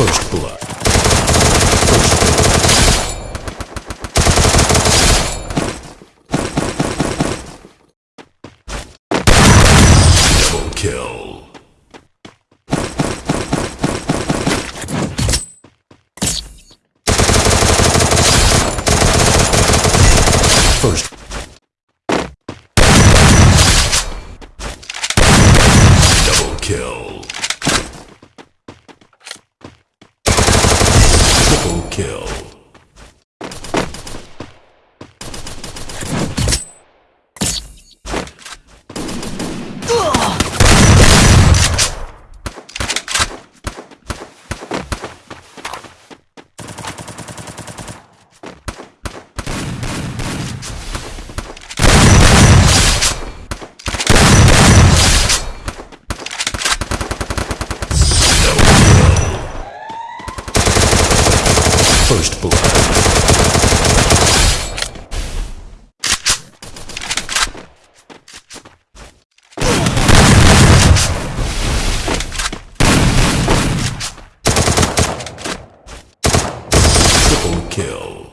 First blood. First blood. kill. First. Double kill. Kill. First blood. Triple kill.